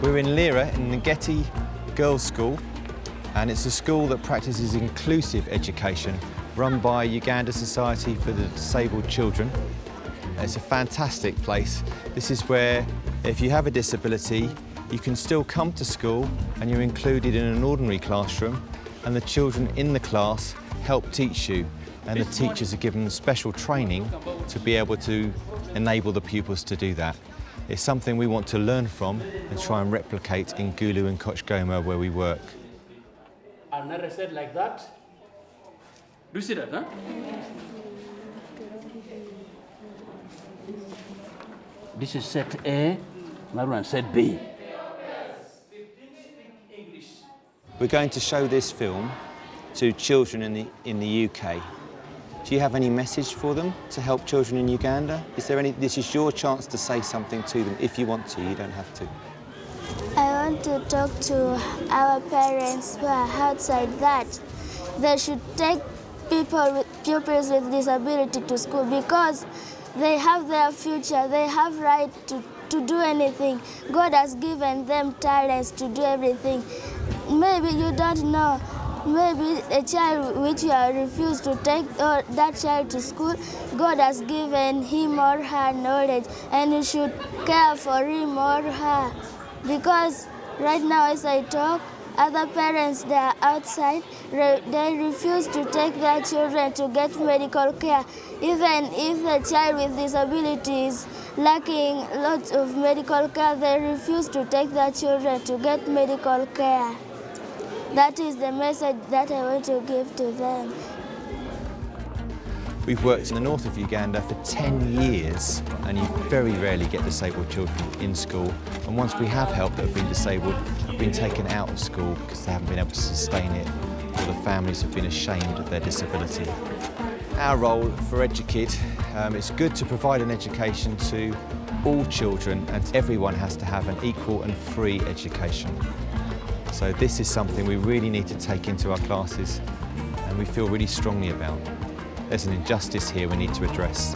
We're in Lira in the Getty Girls' School and it's a school that practices inclusive education run by Uganda Society for the Disabled Children. It's a fantastic place. This is where if you have a disability you can still come to school and you're included in an ordinary classroom and the children in the class help teach you and the teachers are given special training to be able to enable the pupils to do that. It's something we want to learn from and try and replicate in Gulu and Kochgoma where we work. And never said like that. Do you see that, huh? This is set A, another one set B. We're going to show this film to children in the, in the UK. Do you have any message for them to help children in Uganda? Is there any, this is your chance to say something to them if you want to, you don't have to. I want to talk to our parents who are outside that they should take people with pupils with disability to school because they have their future, they have right to, to do anything. God has given them talents to do everything. Maybe you don't know, maybe a child which you have refused to take or that child to school, God has given him or her knowledge and you should care for him or her. Because right now as I talk, other parents they are outside, they refuse to take their children to get medical care. Even if a child with disabilities lacking lots of medical care, they refuse to take their children to get medical care. That is the message that I want to give to them. We've worked in the north of Uganda for 10 years and you very rarely get disabled children in school. And once we have help that have been disabled, have been taken out of school because they haven't been able to sustain it or the families have been ashamed of their disability. Our role for EduKid, um, it's good to provide an education to all children and everyone has to have an equal and free education. So this is something we really need to take into our classes and we feel really strongly about. There's an injustice here we need to address.